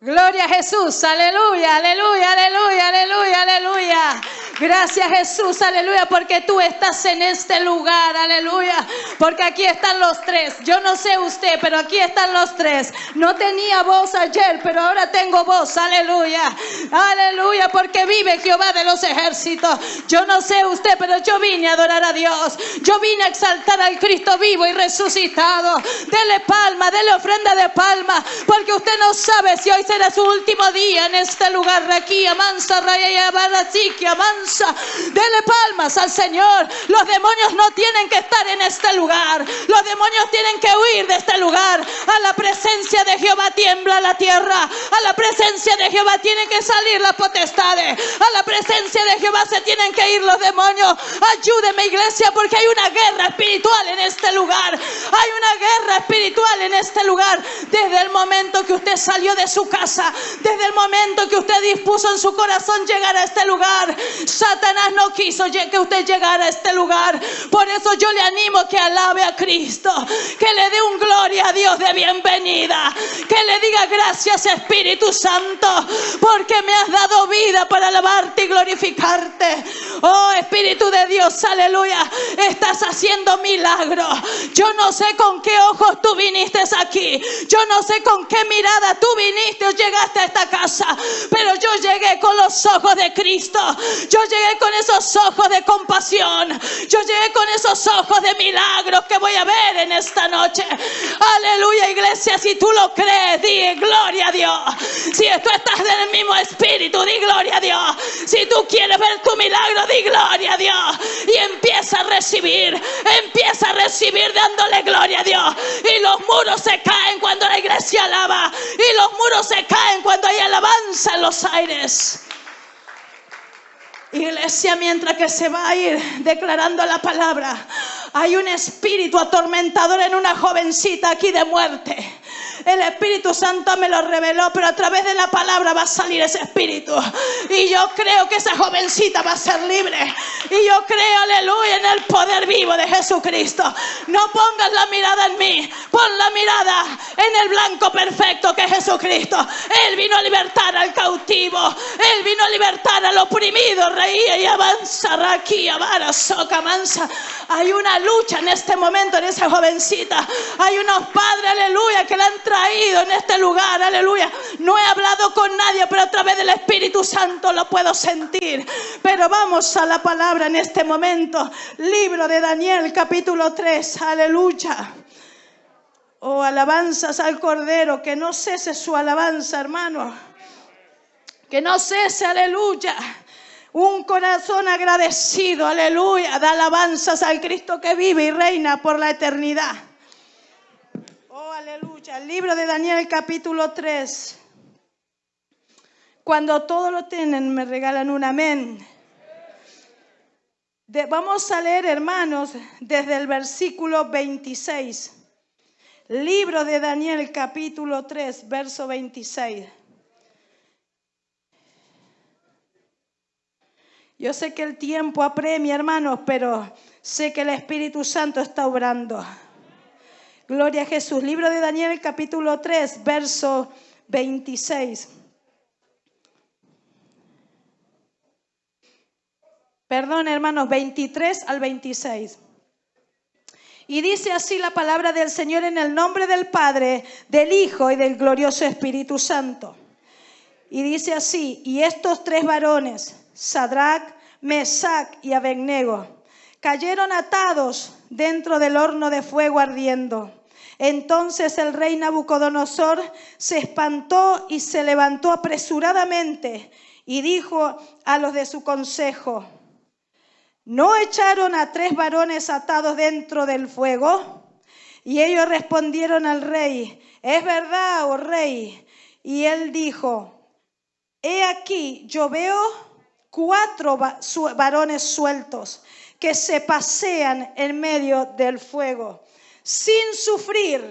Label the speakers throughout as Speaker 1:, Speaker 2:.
Speaker 1: Gloria a Jesús, aleluya, aleluya, aleluya, aleluya, aleluya. Gracias Jesús, aleluya, porque tú estás en este lugar, aleluya. Porque aquí están los tres. Yo no sé usted, pero aquí están los tres. No tenía voz ayer, pero ahora tengo voz, aleluya. Aleluya, porque vive Jehová de los ejércitos. Yo no sé usted, pero yo vine a adorar a Dios. Yo vine a exaltar al Cristo vivo y resucitado. Dele palma, dele ofrenda de palma, porque usted no sabe si hoy será su último día en este lugar. Aquí, amansa, raya, amansa. Dele palmas al Señor. Los demonios no tienen que estar en este lugar. Los demonios tienen que huir de este lugar. A la presencia de Jehová tiembla la tierra. A la presencia de Jehová tienen que salir las potestades. A la presencia de Jehová se tienen que ir los demonios. Ayúdeme iglesia porque hay una guerra espiritual en este lugar. Hay una guerra espiritual en este lugar. Desde el momento que usted salió de su casa. Desde el momento que usted dispuso en su corazón llegar a este lugar. Satanás no quiso que usted llegara a este lugar. Por eso yo le animo que alabe a Cristo, que le dé un gloria a Dios de bienvenida, que le diga gracias Espíritu Santo, porque me has dado vida para alabarte y glorificarte. Oh Espíritu de Dios, aleluya, estás haciendo milagros. Yo no sé con qué ojos tú viniste aquí, yo no sé con qué mirada tú viniste o llegaste a esta casa, pero yo llegué con los ojos de Cristo. Yo llegué con esos ojos de compasión. Yo llegué con esos ojos de milagros que voy a ver en esta noche. Aleluya, iglesia. Si tú lo crees, di gloria a Dios. Si tú estás en el mismo espíritu, di gloria a Dios. Si tú quieres ver tu milagro, di gloria a Dios. Y empieza a recibir. Empieza a recibir dándole gloria a Dios. Y los muros se caen cuando la iglesia alaba. Y los muros se caen cuando hay alabanza en los aires. Iglesia, mientras que se va a ir declarando la palabra, hay un espíritu atormentador en una jovencita aquí de muerte. El Espíritu Santo me lo reveló, pero a través de la palabra va a salir ese espíritu. Y yo creo que esa jovencita va a ser libre. Y yo creo, aleluya, en el poder vivo de Jesucristo. No pongas la mirada en mí, pon la mirada en el blanco perfecto que es Jesucristo. Él vino a libertar al cautivo, Él vino a libertar al oprimido, reía y avanza, aquí, avara, soca, mansa. Hay una lucha en este momento en esa jovencita. Hay unos padres, aleluya, que la han traído en este lugar, aleluya. No he hablado con nadie, pero a través del Espíritu Santo lo puedo sentir. Pero vamos a la palabra en este momento. Libro de Daniel, capítulo 3, aleluya. Oh, alabanzas al Cordero, que no cese su alabanza, hermano. Que no cese, aleluya. Un corazón agradecido, aleluya, da alabanzas al Cristo que vive y reina por la eternidad. Aleluya. El libro de Daniel capítulo 3. Cuando todo lo tienen, me regalan un amén. vamos a leer, hermanos, desde el versículo 26. Libro de Daniel capítulo 3, verso 26. Yo sé que el tiempo apremia, hermanos, pero sé que el Espíritu Santo está obrando. Gloria a Jesús. Libro de Daniel, capítulo 3, verso 26. Perdón, hermanos, 23 al 26. Y dice así la palabra del Señor en el nombre del Padre, del Hijo y del glorioso Espíritu Santo. Y dice así, y estos tres varones, Sadrach, Mesach y Abednego, cayeron atados dentro del horno de fuego ardiendo. Entonces el rey Nabucodonosor se espantó y se levantó apresuradamente y dijo a los de su consejo, ¿no echaron a tres varones atados dentro del fuego? Y ellos respondieron al rey, es verdad, oh rey. Y él dijo, he aquí, yo veo cuatro varones sueltos que se pasean en medio del fuego sin sufrir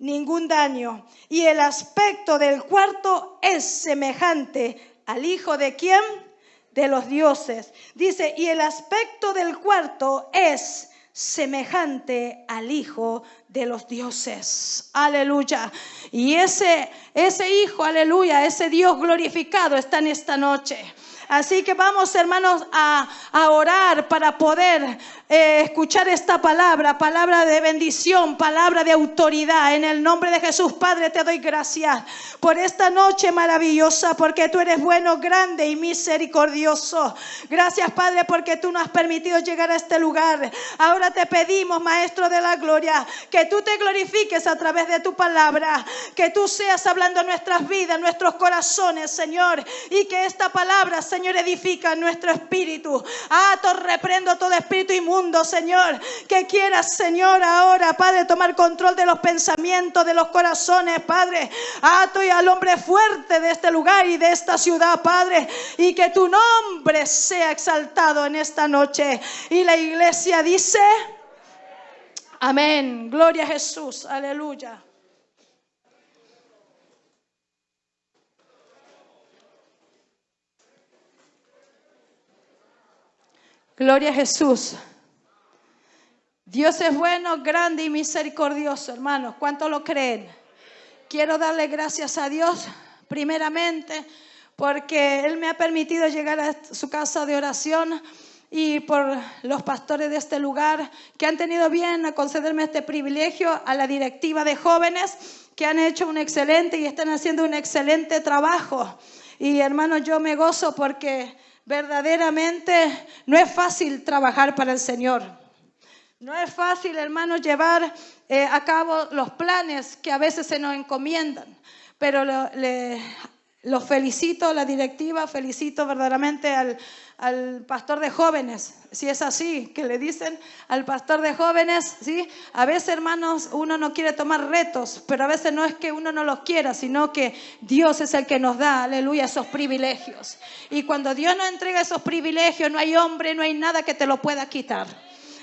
Speaker 1: ningún daño. Y el aspecto del cuarto es semejante al hijo de quién? De los dioses. Dice, y el aspecto del cuarto es semejante al hijo de los dioses. Aleluya. Y ese, ese Hijo, aleluya, ese Dios glorificado está en esta noche. Así que vamos, hermanos, a, orar para poder eh, escuchar esta palabra, palabra de bendición, palabra de autoridad. En el nombre de Jesús, Padre, te doy gracias por esta noche maravillosa, porque tú eres bueno, grande y misericordioso. Gracias, Padre, porque tú nos has permitido llegar a este lugar. Ahora te pedimos, Maestro de la Gloria, que tú te glorifiques a través de tu palabra, que tú seas hablando nuestras vidas, nuestros corazones, Señor, y que esta palabra, Señor, edifica nuestro espíritu. Ato, reprendo todo espíritu inmundo Señor. Que quieras, Señor, ahora, Padre, tomar control de los pensamientos, de los corazones, Padre. Ato y al hombre fuerte de este lugar y de esta ciudad, Padre. Y que tu nombre sea exaltado en esta noche. Y la iglesia dice, amén. Gloria a Jesús. Aleluya. Gloria a Jesús. Dios es bueno, grande y misericordioso, hermanos. ¿Cuánto lo creen? Quiero darle gracias a Dios, primeramente, porque Él me ha permitido llegar a su casa de oración y por los pastores de este lugar que han tenido bien a concederme este privilegio, a la directiva de jóvenes que han hecho un excelente y están haciendo un excelente trabajo. Y hermanos, yo me gozo porque verdaderamente no es fácil trabajar para el Señor. No es fácil, hermanos, llevar eh, a cabo los planes que a veces se nos encomiendan, pero lo, le, los felicito, la directiva, felicito verdaderamente al, al, pastor de jóvenes, si es así, que le dicen al pastor de jóvenes, ¿sí? A veces, hermanos, uno no quiere tomar retos, pero a veces no es que uno no los quiera, sino que Dios es el que nos da, aleluya, esos privilegios. Y cuando Dios nos entrega esos privilegios, no hay hombre, no hay nada que te lo pueda quitar.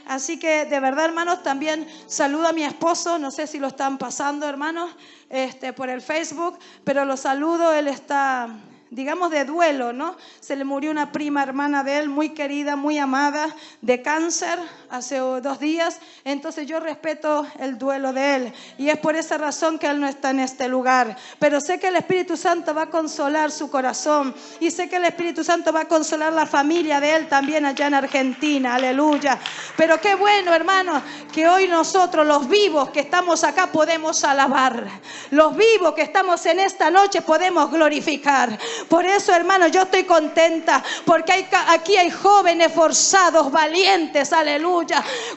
Speaker 1: Así que de verdad, hermanos, también saludo a mi esposo, no sé si lo están pasando, hermanos, este, por el Facebook, pero lo saludo, él está digamos, de duelo, ¿no? Se le murió una prima hermana de él, muy querida, muy amada, de cáncer hace dos días. Entonces yo respeto el duelo de él. Y es por esa razón que él no está en este lugar. Pero sé que el Espíritu Santo va a consolar su corazón. Y sé que el Espíritu Santo va a consolar la familia de él también allá en Argentina. Aleluya. Pero qué bueno, hermanos, que hoy nosotros, los vivos que estamos acá, podemos alabar. Los vivos que estamos en esta noche podemos glorificar. Por eso, hermano, yo estoy contenta porque aquí hay jóvenes forzados, valientes, aleluya.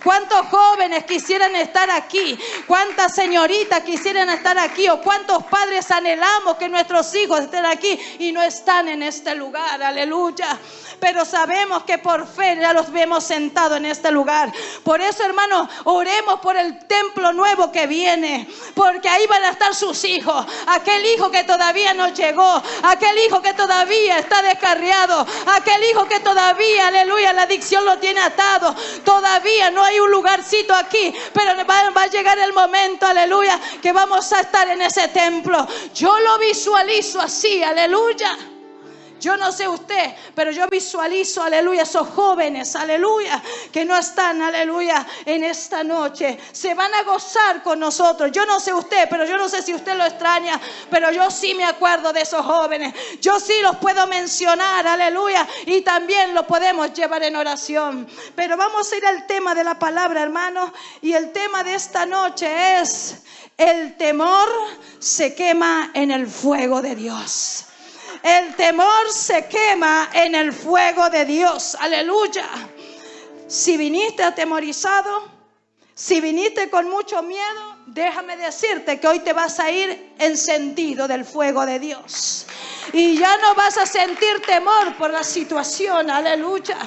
Speaker 1: ¿Cuántos jóvenes quisieran estar aquí? ¿Cuántas señoritas quisieran estar aquí? ¿O cuántos padres anhelamos que nuestros hijos estén aquí y no están en este lugar? Aleluya pero sabemos que por fe ya los vemos sentados en este lugar. Por eso, hermano, oremos por el templo nuevo que viene, porque ahí van a estar sus hijos, aquel hijo que todavía no llegó, aquel hijo que todavía está descarriado, aquel hijo que todavía, aleluya, la adicción lo tiene atado, todavía no hay un lugarcito aquí, pero va, va a llegar el momento, aleluya, que vamos a estar en ese templo. Yo lo visualizo así, aleluya. Yo no sé usted, pero yo visualizo, aleluya, esos jóvenes, aleluya, que no están, aleluya, en esta noche. Se van a gozar con nosotros. Yo no sé usted, pero yo no sé si usted lo extraña, pero yo sí me acuerdo de esos jóvenes. Yo sí los puedo mencionar, aleluya, y también lo podemos llevar en oración. Pero vamos a ir al tema de la palabra, hermano, y el tema de esta noche es, el temor se quema en el fuego de Dios. El temor se quema en el fuego de Dios. Aleluya. Si viniste atemorizado, si viniste con mucho miedo, déjame decirte que hoy te vas a ir encendido del fuego de Dios. Y ya no vas a sentir temor por la situación. Aleluya.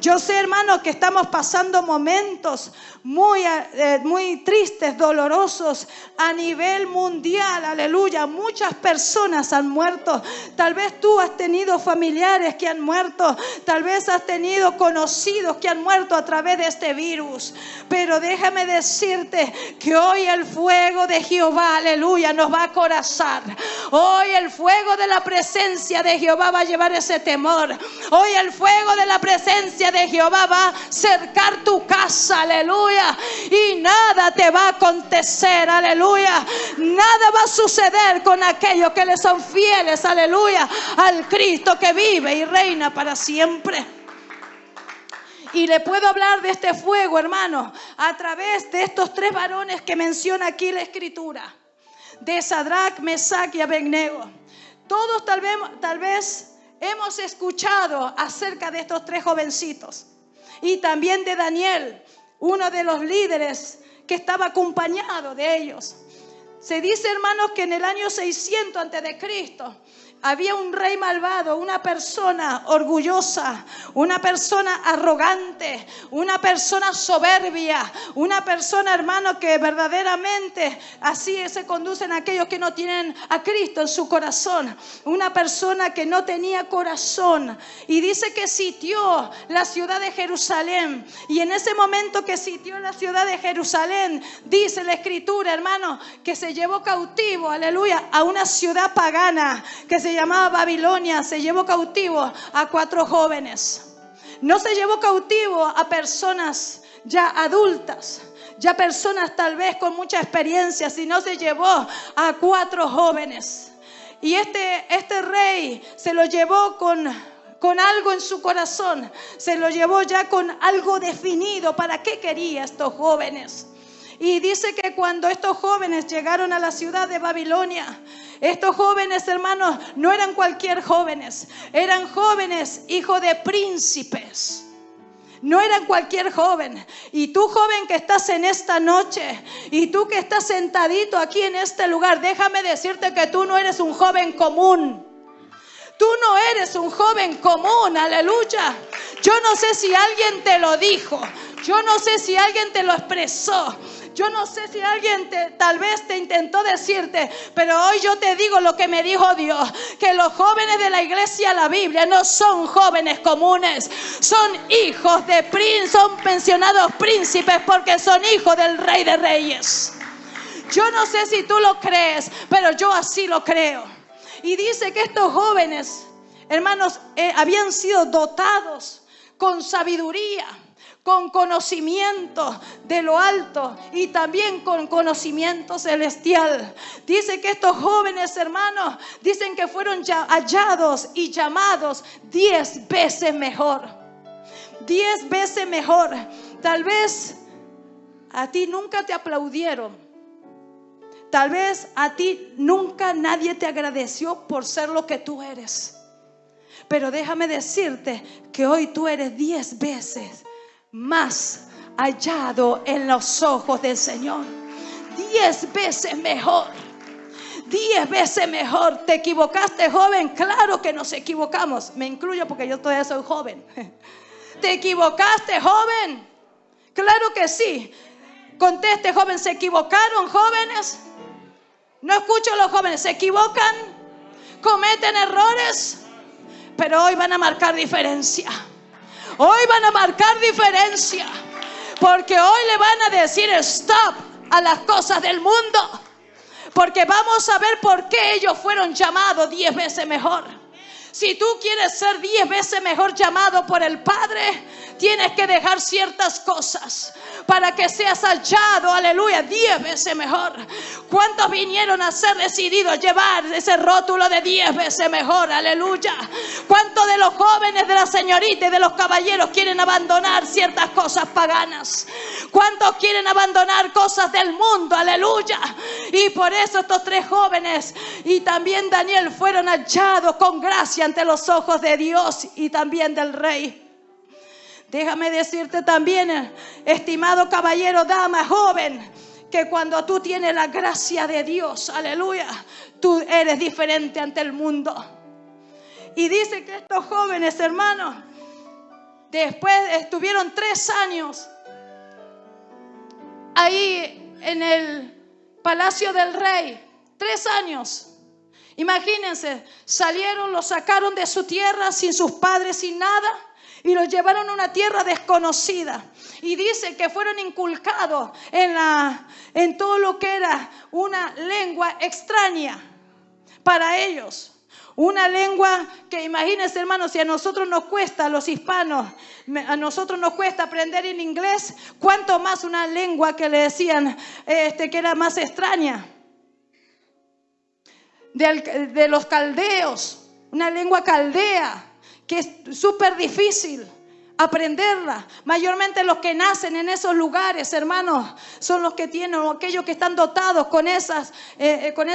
Speaker 1: Yo sé, hermano, que estamos pasando momentos muy, eh, muy tristes, dolorosos a nivel mundial. Aleluya. Muchas personas han muerto. Tal vez tú has tenido familiares que han muerto. Tal vez has tenido conocidos que han muerto a través de este virus. Pero déjame decirte que hoy el fuego de Jehová, aleluya, nos va a corazar. Hoy el fuego de la presencia de Jehová va a llevar ese temor. Hoy el fuego de la presencia de Jehová va a cercar tu casa, aleluya. Y nada te va a acontecer, aleluya. Nada va a suceder con aquellos que le son fieles, aleluya, al Cristo que vive y reina para siempre. Y le puedo hablar de este fuego, hermano, a través de estos tres varones que menciona aquí la escritura. De Sadrach, Mesach y Abednego. Todos tal vez, tal vez hemos escuchado acerca de estos tres jovencitos. Y también de Daniel, uno de los líderes que estaba acompañado de ellos. Se dice, hermanos, que en el año 600 antes de Cristo había un rey malvado, una persona orgullosa, una persona arrogante, una persona soberbia, una persona, hermano, que verdaderamente así se conducen aquellos que no tienen a Cristo en su corazón. Una persona que no tenía corazón. Y dice que sitió la ciudad de Jerusalén. Y en ese momento que sitió la ciudad de Jerusalén, dice la escritura, hermano, que se llevó cautivo, aleluya, a una ciudad pagana que se llamaba Babilonia, se llevó cautivo a cuatro jóvenes. No se llevó cautivo a personas ya adultas, ya personas tal vez con mucha experiencia, sino se llevó a cuatro jóvenes. Y este, este rey se lo llevó con, con algo en su corazón, se lo llevó ya con algo definido para qué quería estos jóvenes. Y dice que cuando estos jóvenes llegaron a la ciudad de Babilonia, estos jóvenes, hermanos, no eran cualquier jóvenes, eran jóvenes hijos de príncipes. No eran cualquier joven. Y tú joven que estás en esta noche, y tú que estás sentadito aquí en este lugar, déjame decirte que tú no eres un joven común. Tú no eres un joven común, aleluya. Yo no sé si alguien te lo dijo, yo no sé si alguien te lo expresó, yo no sé si alguien te, tal vez te intentó decirte, pero hoy yo te digo lo que me dijo Dios, que los jóvenes de la iglesia, la Biblia, no son jóvenes comunes, son hijos de príncipes, son pensionados príncipes porque son hijos del rey de reyes. Yo no sé si tú lo crees, pero yo así lo creo. Y dice que estos jóvenes, hermanos, eh, habían sido dotados con sabiduría con conocimiento de lo alto y también con conocimiento celestial. Dice que estos jóvenes hermanos dicen que fueron hallados y llamados diez veces mejor. Diez veces mejor. Tal vez a ti nunca te aplaudieron. Tal vez a ti nunca nadie te agradeció por ser lo que tú eres. Pero déjame decirte que hoy tú eres diez veces más hallado en los ojos del Señor. Diez veces mejor. Diez veces mejor. ¿Te equivocaste, joven? Claro que nos equivocamos. Me incluyo porque yo todavía soy joven. ¿Te equivocaste, joven? Claro que sí. Conteste, joven, ¿se equivocaron, jóvenes? No escucho a los jóvenes, ¿se equivocan? ¿Cometen errores? Pero hoy van a marcar diferencia. Hoy van a marcar diferencia. Porque hoy le van a decir stop a las cosas del mundo. Porque vamos a ver por qué ellos fueron llamados diez veces mejor. Si tú quieres ser diez veces mejor llamado por el Padre, tienes que dejar ciertas cosas para que seas hallado, aleluya, diez veces mejor. ¿Cuántos vinieron a ser decididos llevar ese rótulo de diez veces mejor? Aleluya. ¿Cuántos de los jóvenes, de la señorita y de los caballeros quieren abandonar ciertas cosas paganas? ¿Cuántos quieren abandonar cosas del mundo? Aleluya. Y por eso estos tres jóvenes y también Daniel fueron hallados con gracia ante los ojos de Dios y también del rey. Déjame decirte también, estimado caballero, dama, joven, que cuando tú tienes la gracia de Dios, aleluya, tú eres diferente ante el mundo. Y dice que estos jóvenes, hermanos, después estuvieron tres años ahí en el palacio del rey, tres años. Imagínense, salieron, los sacaron de su tierra sin sus padres, sin nada y los llevaron a una tierra desconocida. Y dice que fueron inculcados en, la, en todo lo que era una lengua extraña para ellos. Una lengua que imagínense, hermanos, si a nosotros nos cuesta, a los hispanos, a nosotros nos cuesta aprender en inglés, ¿cuánto más una lengua que le decían este, que era más extraña? De, de los caldeos, una lengua caldea, que es súper difícil aprenderla. Mayormente los que nacen en esos lugares, hermanos, son los que tienen, o aquellos que están dotados con esas, eh, eh, con,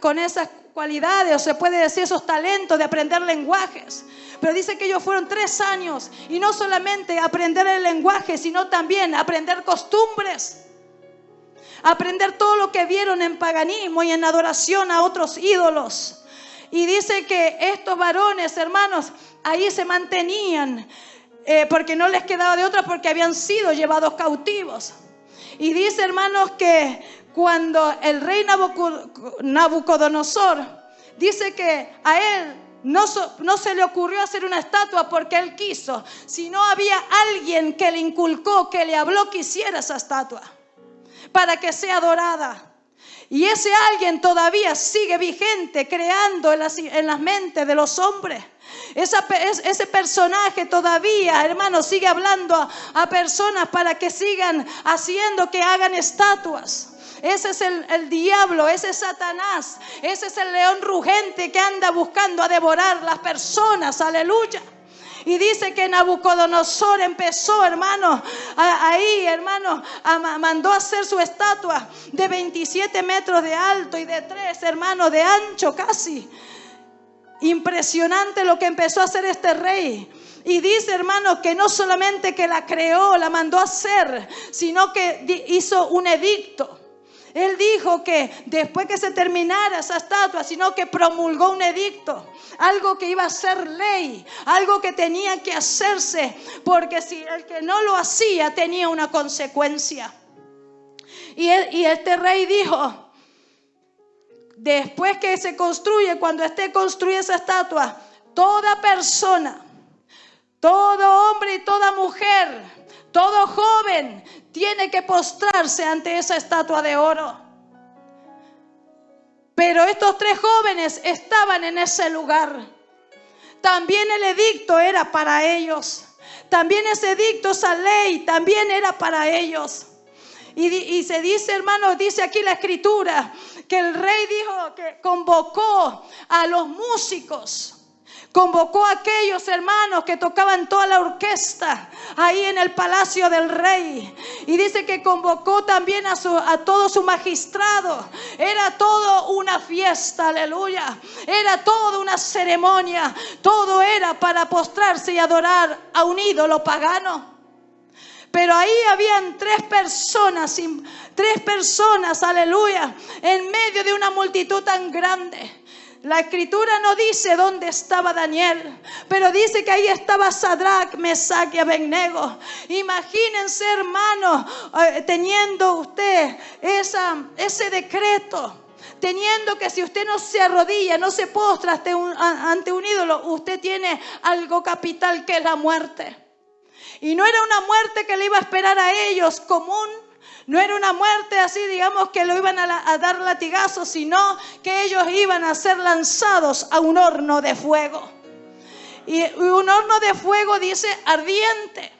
Speaker 1: con esas cualidades, o se puede decir esos talentos de aprender lenguajes. Pero dice que ellos fueron tres años y no solamente aprender el lenguaje, sino también aprender costumbres. Aprender todo lo que vieron en paganismo y en adoración a otros ídolos. Y dice que estos varones, hermanos, ahí se mantenían eh, porque no les quedaba de otra porque habían sido llevados cautivos. Y dice, hermanos, que cuando el rey Nabucodonosor dice que a él no, no, se le ocurrió hacer una estatua porque él quiso, sino había alguien que le inculcó, que le habló que hiciera esa estatua para que sea adorada. Y ese alguien todavía sigue vigente, creando en las, en las mentes de los hombres ese personaje todavía, hermano, sigue hablando a, personas para que sigan haciendo que hagan estatuas. Ese es el, el, diablo, ese es Satanás, ese es el león rugente que anda buscando a devorar las personas, aleluya. Y dice que Nabucodonosor empezó, hermano, ahí, hermano, mandó a hacer su estatua de 27 metros de alto y de 3, hermano, de ancho casi. Impresionante lo que empezó a hacer este rey. Y dice, hermano, que no solamente que la creó, la mandó a hacer, sino que hizo un edicto. Él dijo que después que se terminara esa estatua, sino que promulgó un edicto, algo que iba a ser ley, algo que tenía que hacerse, porque si el que no lo hacía tenía una consecuencia. Y, este rey dijo, después que se construye, cuando esté construida esa estatua, toda persona, todo hombre y toda mujer, todo joven tiene que postrarse ante esa estatua de oro. Pero estos tres jóvenes estaban en ese lugar. También el edicto era para ellos. También ese edicto, esa ley, también era para ellos. Y, y, se dice, hermano, dice aquí la escritura, que el rey dijo que convocó a los músicos. Convocó a aquellos hermanos que tocaban toda la orquesta ahí en el palacio del rey. Y dice que convocó también a, su, a todo su magistrado. Era todo una fiesta, aleluya. Era toda una ceremonia. Todo era para postrarse y adorar a un ídolo pagano. Pero ahí habían tres personas, tres personas, aleluya, en medio de una multitud tan grande. La escritura no dice dónde estaba Daniel, pero dice que ahí estaba Sadrach, Mesach y Abednego. Imagínense, hermano, eh, teniendo usted ese decreto teniendo que si usted no se arrodilla, no se postra ante un, ante un ídolo, usted tiene algo capital que es la muerte. Y no era una muerte que le iba a esperar a ellos común. No era una muerte así, digamos, que lo iban a, dar latigazos, sino que ellos iban a ser lanzados a un horno de fuego. Y un horno de fuego dice ardiente.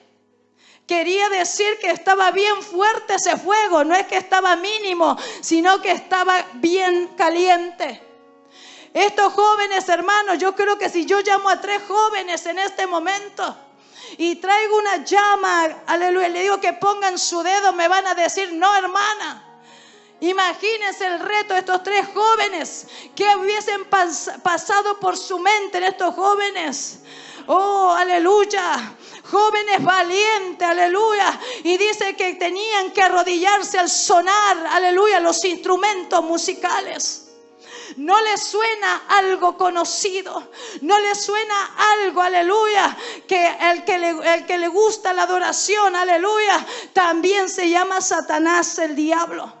Speaker 1: Quería decir que estaba bien fuerte ese fuego, no es que estaba mínimo, sino que estaba bien caliente. Estos jóvenes hermanos, yo creo que si yo llamo a tres jóvenes en este momento, y traigo una llama, aleluya, le digo que pongan su dedo, me van a decir, no hermana. Imagínense el reto de estos tres jóvenes que hubiesen pasado por su mente en estos jóvenes. Oh, aleluya. Jóvenes valientes, aleluya. Y dice que tenían que arrodillarse al sonar, aleluya, los instrumentos musicales. No le suena algo conocido. No le suena algo, aleluya. Que el que le, el que le gusta la adoración, aleluya, también se llama Satanás el diablo.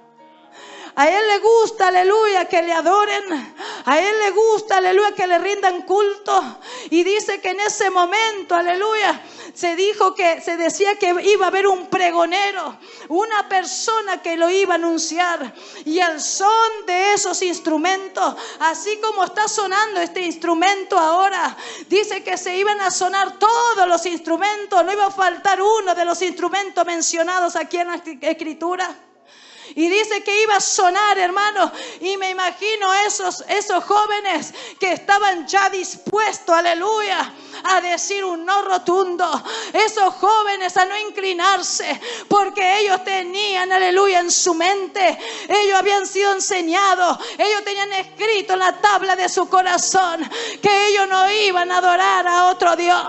Speaker 1: A Él le gusta, aleluya, que le adoren. A Él le gusta, aleluya, que le rindan culto. Y dice que en ese momento, aleluya, se dijo que se decía que iba a haber un pregonero, una persona que lo iba a anunciar. Y el son de esos instrumentos, así como está sonando este instrumento ahora, dice que se iban a sonar todos los instrumentos, no iba a faltar uno de los instrumentos mencionados aquí en la escritura. Y dice que iba a sonar, hermano. Y me imagino esos, esos jóvenes que estaban ya dispuestos, aleluya, a decir un no rotundo. Esos jóvenes a no inclinarse, porque ellos tenían, aleluya, en su mente. Ellos habían sido enseñados. Ellos tenían escrito en la tabla de su corazón que ellos no iban a adorar a otro Dios.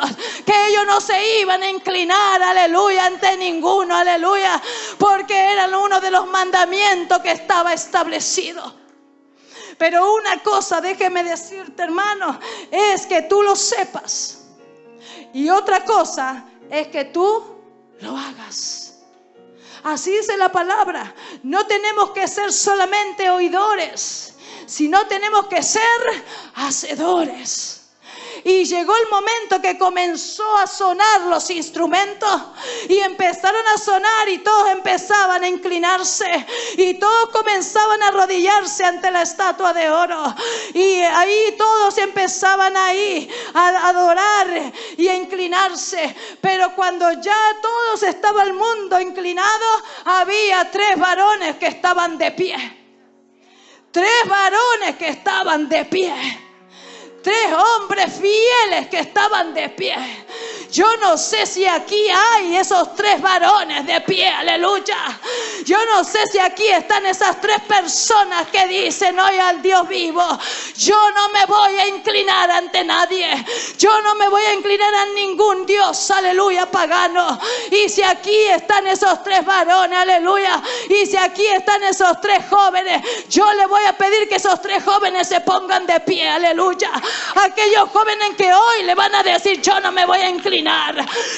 Speaker 1: Que ellos no se iban a inclinar, aleluya, ante ninguno, aleluya. Porque eran uno de los mandamientos que estaba establecido. Pero una cosa, déjeme decirte hermano, es que tú lo sepas. Y otra cosa es que tú lo hagas. Así dice la palabra. No tenemos que ser solamente oidores, sino tenemos que ser hacedores. Y llegó el momento que comenzó a sonar los instrumentos y empezaron a sonar y todos empezaban a inclinarse y todos comenzaban a arrodillarse ante la estatua de oro. Y ahí todos empezaban ahí a adorar y a inclinarse. Pero cuando ya todos estaba el mundo inclinado, había tres varones que estaban de pie. Tres varones que estaban de pie tres hombres fieles que estaban de pie. Yo no sé si aquí hay esos tres varones de pie, aleluya. Yo no sé si aquí están esas tres personas que dicen hoy al Dios vivo, yo no me voy a inclinar ante nadie. Yo no me voy a inclinar a ningún Dios, aleluya, pagano. Y si aquí están esos tres varones, aleluya. Y si aquí están esos tres jóvenes, yo le voy a pedir que esos tres jóvenes se pongan de pie, aleluya. Aquellos jóvenes que hoy le van a decir, yo no me voy a inclinar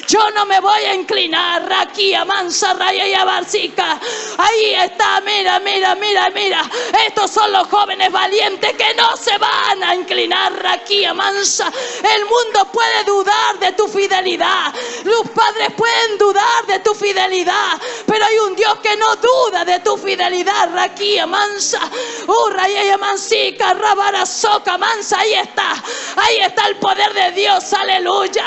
Speaker 1: yo no me voy a inclinar aquí a Mansa Raya y a Barcica. Ahí está, mira, mira, mira, mira. Estos son los jóvenes valientes que no se van a inclinar aquí a Mansa. El mundo puede dudar de tu fidelidad. Los padres pueden dudar de tu fidelidad. Pero hay un Dios que no duda de tu fidelidad. Aquí a Mansa. Urra y Mansica, Rabara Soca, Mansa. Ahí está. Ahí está el poder de Dios. Aleluya.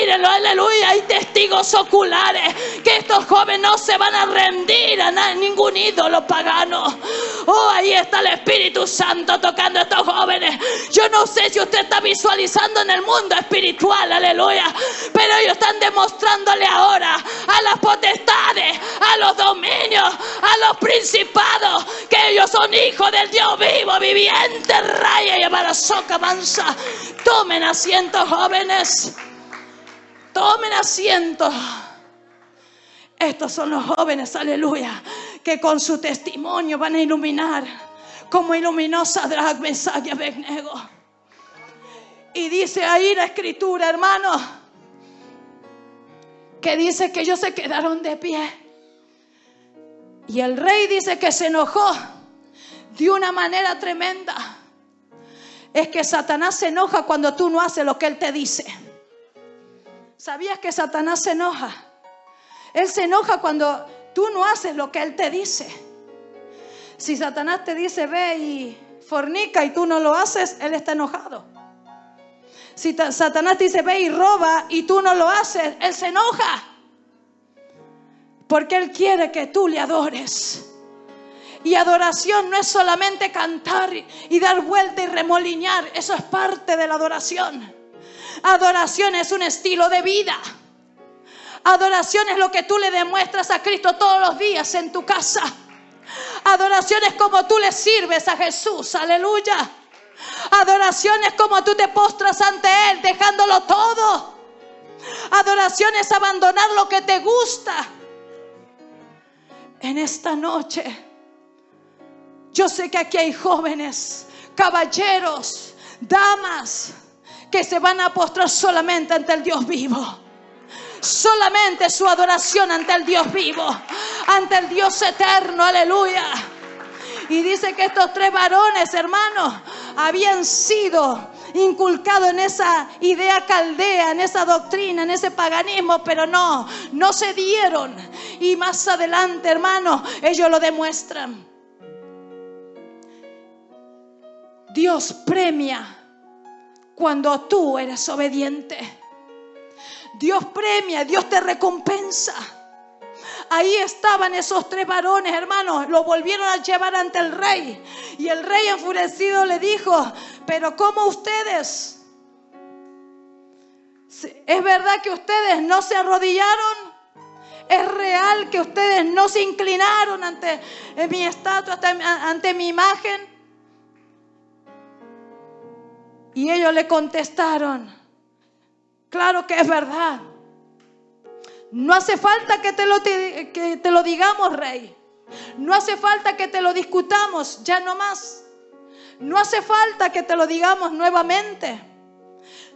Speaker 1: Mírenlo, aleluya. Hay testigos oculares que estos jóvenes no se van a rendir a ningún ídolo pagano. Oh, ahí está el Espíritu Santo tocando a estos jóvenes. Yo no sé si usted está visualizando en el mundo espiritual, aleluya. Pero ellos están demostrándole ahora a las potestades, a los dominios, a los principados, que ellos son hijos del Dios vivo, viviente, raya y abarazoca mansa. Tomen asiento, jóvenes. Tomen asiento. Estos son los jóvenes, aleluya, que con su testimonio van a iluminar, como iluminó Sadrach, Mesach y. Y dice ahí la escritura, hermano, que dice que ellos se quedaron de pie. Y el rey dice que se enojó de una manera tremenda. Es que Satanás se enoja cuando tú no haces lo que él te dice. ¿Sabías que Satanás se enoja? Él se enoja cuando tú no haces lo que él te dice. Si Satanás te dice ve y fornica y tú no lo haces, él está enojado. Si Satanás te dice ve y roba y tú no lo haces, él se enoja. Porque él quiere que tú le adores. Y adoración no es solamente cantar y dar vuelta y remolinear, eso es parte de la adoración. Adoración es un estilo de vida. Adoración es lo que tú le demuestras a Cristo todos los días en tu casa. Adoración es como tú le sirves a Jesús. Aleluya. Adoración es como tú te postras ante Él dejándolo todo. Adoración es abandonar lo que te gusta. En esta noche, yo sé que aquí hay jóvenes, caballeros, damas, que se van a postrar solamente ante el Dios vivo. Solamente su adoración ante el Dios vivo, ante el Dios eterno, aleluya. Y dice que estos tres varones, hermanos, habían sido inculcados en esa idea caldea, en esa doctrina, en ese paganismo, pero no, no se dieron. Y más adelante, hermanos, ellos lo demuestran. Dios premia cuando tú eres obediente. Dios premia, Dios te recompensa. Ahí estaban esos tres varones, hermanos, lo volvieron a llevar ante el rey. Y el rey enfurecido le dijo, pero ¿cómo ustedes? ¿Es verdad que ustedes no se arrodillaron? ¿Es real que ustedes no se inclinaron ante mi estatua, ante mi imagen? Y ellos le contestaron, claro que es verdad. No hace falta que te lo, que te lo digamos, rey. No hace falta que te lo discutamos, ya no más. No hace falta que te lo digamos nuevamente.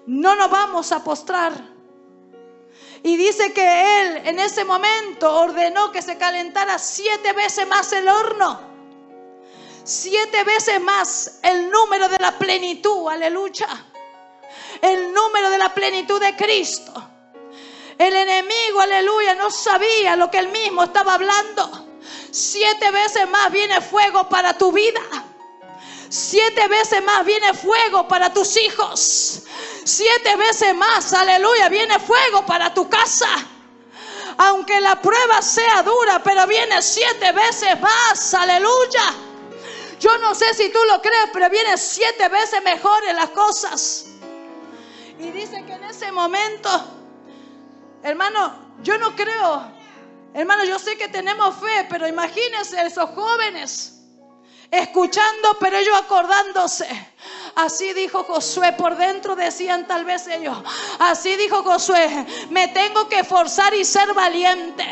Speaker 1: No nos vamos a postrar. Y dice que él en ese momento ordenó que se calentara siete veces más el horno. Siete veces más el número de la plenitud, aleluya. El número de la plenitud de Cristo. El enemigo, aleluya, no sabía lo que él mismo estaba hablando. Siete veces más viene fuego para tu vida. Siete veces más viene fuego para tus hijos. Siete veces más, aleluya, viene fuego para tu casa. Aunque la prueba sea dura, pero viene siete veces más, aleluya. Yo no sé si tú lo crees, pero viene siete veces mejor en las cosas. Y dice que en ese momento Hermano, yo no creo. Hermano, yo sé que tenemos fe, pero imagínense esos jóvenes escuchando, pero ellos acordándose. Así dijo Josué, por dentro decían tal vez ellos. Así dijo Josué, me tengo que forzar y ser valiente.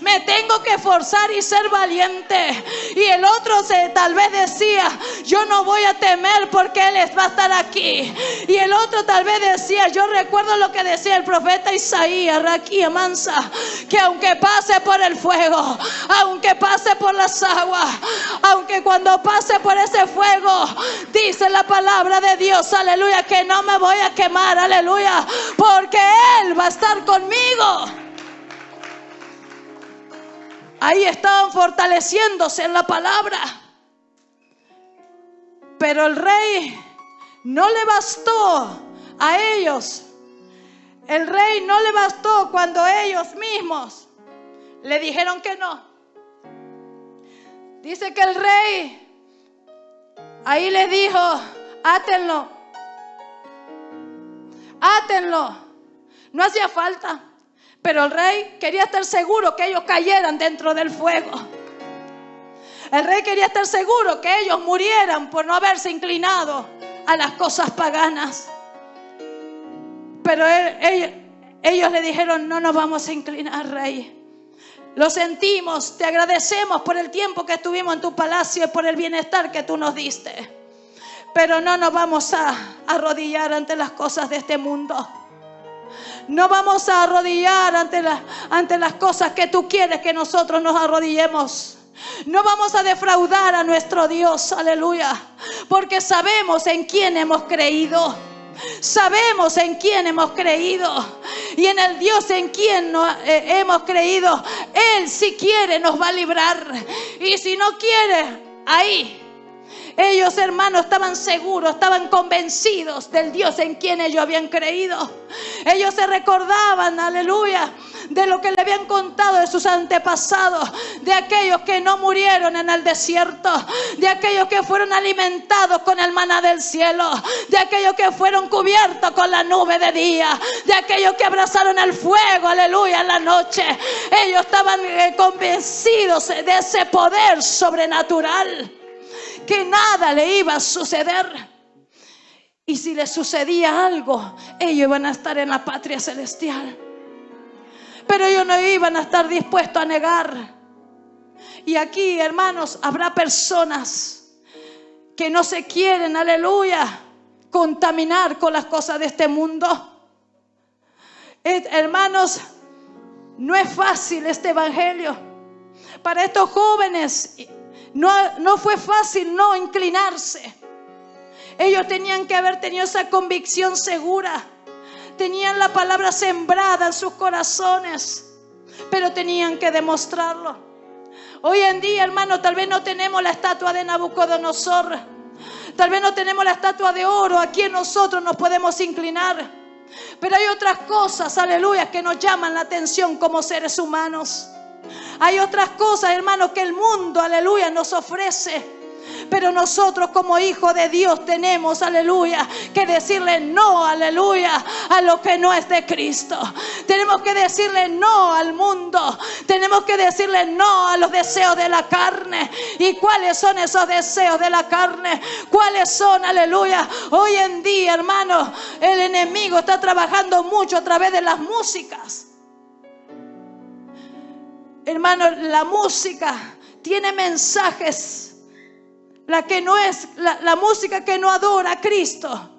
Speaker 1: Me tengo que forzar y ser valiente. Y el otro se, tal vez decía, yo no voy a temer porque Él va a estar aquí. Y el otro tal vez decía, yo recuerdo lo que decía el profeta Isaías, Raquía Mansa, que aunque pase por el fuego, aunque pase por las aguas, aunque cuando pase por ese fuego, dice la de Dios, aleluya, que no me voy a quemar, aleluya, porque Él va a estar conmigo. Ahí estaban fortaleciéndose en la palabra. Pero el rey no le bastó a ellos. El rey no le bastó cuando ellos mismos le dijeron que no. Dice que el rey ahí le dijo, átenlo. Átenlo. No hacía falta. Pero el rey quería estar seguro que ellos cayeran dentro del fuego. El rey quería estar seguro que ellos murieran por no haberse inclinado a las cosas paganas. Pero ellos le dijeron, no nos vamos a inclinar, rey. Lo sentimos, te agradecemos por el tiempo que estuvimos en tu palacio y por el bienestar que tú nos diste. Pero no nos vamos a arrodillar ante las cosas de este mundo. No vamos a arrodillar ante, ante las cosas que tú quieres que nosotros nos arrodillemos. No vamos a defraudar a nuestro Dios, aleluya, porque sabemos en quién hemos creído. Sabemos en quién hemos creído y en el Dios en quien eh, hemos creído. Él si quiere nos va a librar y si no quiere, ahí ellos, hermanos, estaban seguros, estaban convencidos del Dios en quien ellos habían creído. Ellos se recordaban, aleluya, de lo que le habían contado de sus antepasados, de aquellos que no murieron en el desierto, de aquellos que fueron alimentados con el maná del cielo, de aquellos que fueron cubiertos con la nube de día, de aquellos que abrazaron el fuego, aleluya, en la noche. Ellos estaban eh, convencidos de ese poder sobrenatural que nada le iba a suceder. Y si le sucedía algo, ellos iban a estar en la patria celestial. Pero ellos no iban a estar dispuestos a negar. Y aquí, hermanos, habrá personas que no se quieren, aleluya, contaminar con las cosas de este mundo. hermanos, no es fácil este evangelio. Para estos jóvenes No, no fue fácil no inclinarse. Ellos tenían que haber tenido esa convicción segura. Tenían la palabra sembrada en sus corazones, pero tenían que demostrarlo. Hoy en día, hermano, tal vez no tenemos la estatua de Nabucodonosor. Tal vez no tenemos la estatua de oro. Aquí en nosotros nos podemos inclinar. Pero hay otras cosas, aleluya, que nos llaman la atención como seres humanos. Hay otras cosas, hermano, que el mundo, aleluya, nos ofrece. Pero nosotros como hijos de Dios tenemos, aleluya, que decirle no, aleluya, a lo que no es de Cristo. Tenemos que decirle no al mundo. Tenemos que decirle no a los deseos de la carne. ¿Y cuáles son esos deseos de la carne? ¿Cuáles son, aleluya? Hoy en día, hermano, el enemigo está trabajando mucho a través de las músicas. Hermano, la música tiene mensajes la que no es, la, música que no adora a Cristo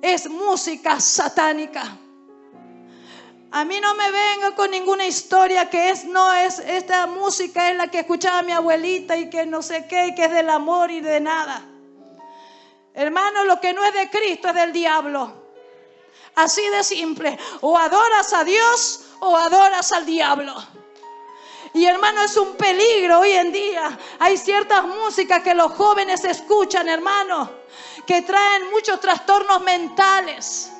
Speaker 1: es música satánica. A mí no me venga con ninguna historia que es, no es, esta música es la que escuchaba mi abuelita y que no sé qué, y que es del amor y de nada. Hermano, lo que no es de Cristo es del diablo. Así de simple. O adoras a Dios o adoras al diablo. Y hermano, es un peligro hoy en día. Hay ciertas músicas que los jóvenes escuchan, hermano, que traen muchos trastornos mentales.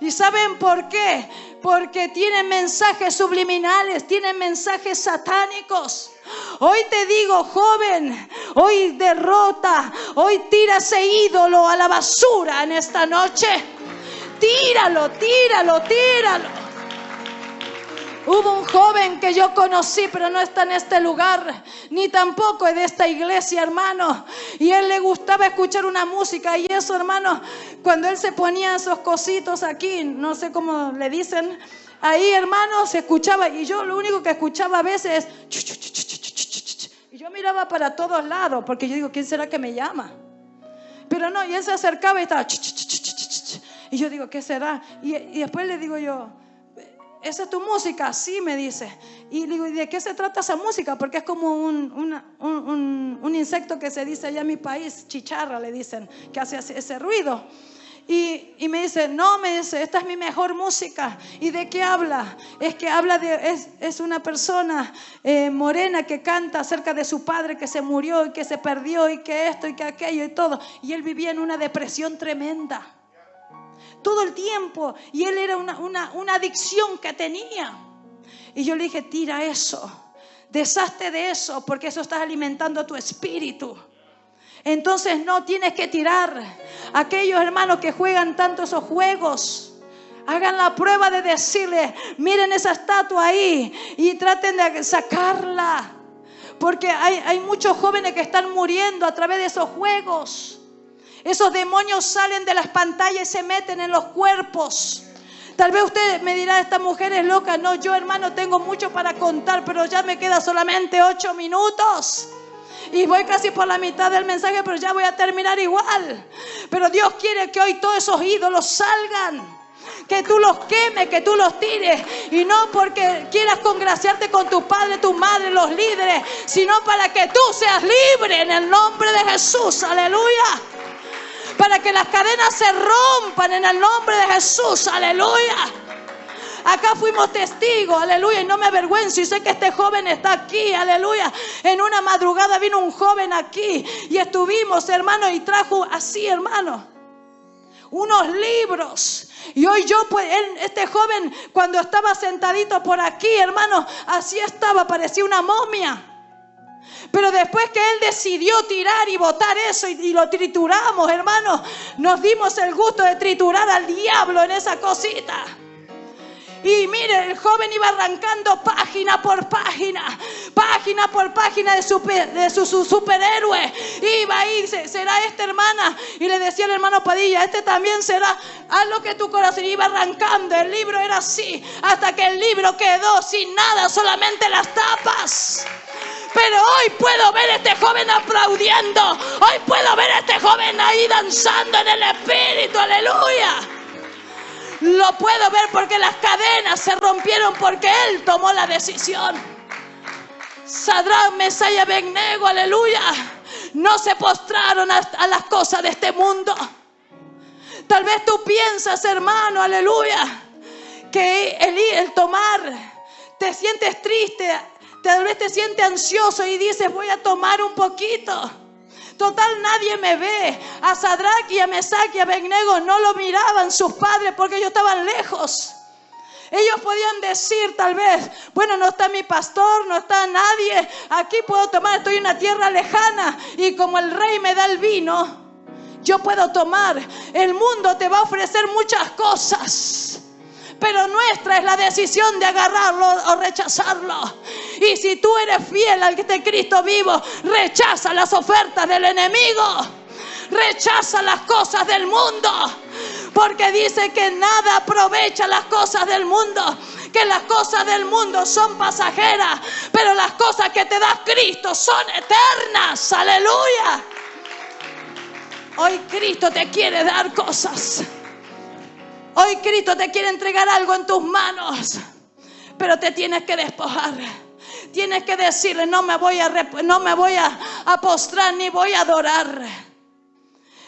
Speaker 1: ¿Y saben por qué? Porque tienen mensajes subliminales, tienen mensajes satánicos. Hoy te digo, joven, hoy derrota, hoy tira ese ídolo a la basura en esta noche. Tíralo, tíralo, tíralo. Hubo un joven que yo conocí, pero no está en este lugar, ni tampoco es de esta iglesia, hermano. Y él le gustaba escuchar una música y eso, hermano, cuando él se ponía esos cositos aquí, no sé cómo le dicen, ahí, hermano, se escuchaba y yo lo único que escuchaba a veces es... Y yo miraba para todos lados, porque yo digo, ¿quién será que me llama? Pero no, y él se acercaba y estaba... Y yo digo, ¿qué será? Y, y después le digo yo, ¿esa es tu música? Sí, me dice. Y digo, ¿y de qué se trata esa música? Porque es como un, un, insecto que se dice allá en mi país, chicharra le dicen, que hace ese ruido. Y, y, me dice, no, me dice, esta es mi mejor música. ¿Y de qué habla? Es que habla de, es, es una persona eh, morena que canta acerca de su padre que se murió y que se perdió y que esto y que aquello y todo. Y él vivía en una depresión tremenda todo el tiempo. Y él era una, una, adicción que tenía. Y yo le dije, tira eso, deshazte de eso, porque eso está alimentando tu espíritu. Entonces no tienes que tirar. Aquellos hermanos que juegan tanto esos juegos, hagan la prueba de decirle, miren esa estatua ahí y traten de sacarla. Porque hay, hay muchos jóvenes que están muriendo a través de esos juegos. Esos demonios salen de las pantallas y se meten en los cuerpos. Tal vez usted me dirá, esta mujer es loca. No, yo hermano tengo mucho para contar, pero ya me queda solamente ocho minutos. Y voy casi por la mitad del mensaje, pero ya voy a terminar igual. Pero Dios quiere que hoy todos esos ídolos salgan. Que tú los quemes, que tú los tires. Y no porque quieras congraciarte con tu padre, tu madre, los líderes, sino para que tú seas libre en el nombre de Jesús. Aleluya para que las cadenas se rompan en el nombre de Jesús. Aleluya. Acá fuimos testigos, aleluya, y no me avergüenzo. Y sé que este joven está aquí, aleluya. En una madrugada vino un joven aquí y estuvimos, hermano, y trajo así, hermano, unos libros. Y hoy yo, pues, este joven, cuando estaba sentadito por aquí, hermano, así estaba, parecía una momia. Pero después que Él decidió tirar y botar eso y, lo trituramos, hermanos, nos dimos el gusto de triturar al diablo en esa cosita. Y mire, el joven iba arrancando página por página, página por página de su, de su, superhéroe. Iba ahí, será esta hermana. Y le decía al hermano Padilla, este también será. Haz lo que tu corazón iba arrancando. El libro era así, hasta que el libro quedó sin nada, solamente las tapas. Pero hoy puedo ver a este joven aplaudiendo. Hoy puedo ver a este joven ahí danzando en el Espíritu. Aleluya. Lo puedo ver porque las cadenas se rompieron porque Él tomó la decisión. Sadrán, Mesaya, Bennego, aleluya. No se postraron a, a las cosas de este mundo. Tal vez tú piensas, hermano, aleluya, que el, el tomar, te sientes triste, tal vez te sientes ansioso y dices, voy a tomar un poquito. Total, nadie me ve. A Sadrach y a Mesach y a Abednego no lo miraban sus padres porque ellos estaban lejos. Ellos podían decir tal vez, bueno, no está mi pastor, no está nadie, aquí puedo tomar, estoy en una tierra lejana y como el rey me da el vino, yo puedo tomar. El mundo te va a ofrecer muchas cosas pero nuestra es la decisión de agarrarlo o rechazarlo. Y si tú eres fiel al que te Cristo vivo, rechaza las ofertas del enemigo, rechaza las cosas del mundo, porque dice que nada aprovecha las cosas del mundo que las cosas del mundo son pasajeras, pero las cosas que te da Cristo son eternas. Aleluya. Hoy Cristo te quiere dar cosas. Hoy Cristo te quiere entregar algo en tus manos, pero te tienes que despojar. Tienes que decirle, no me voy a, no me voy a, postrar ni voy a adorar.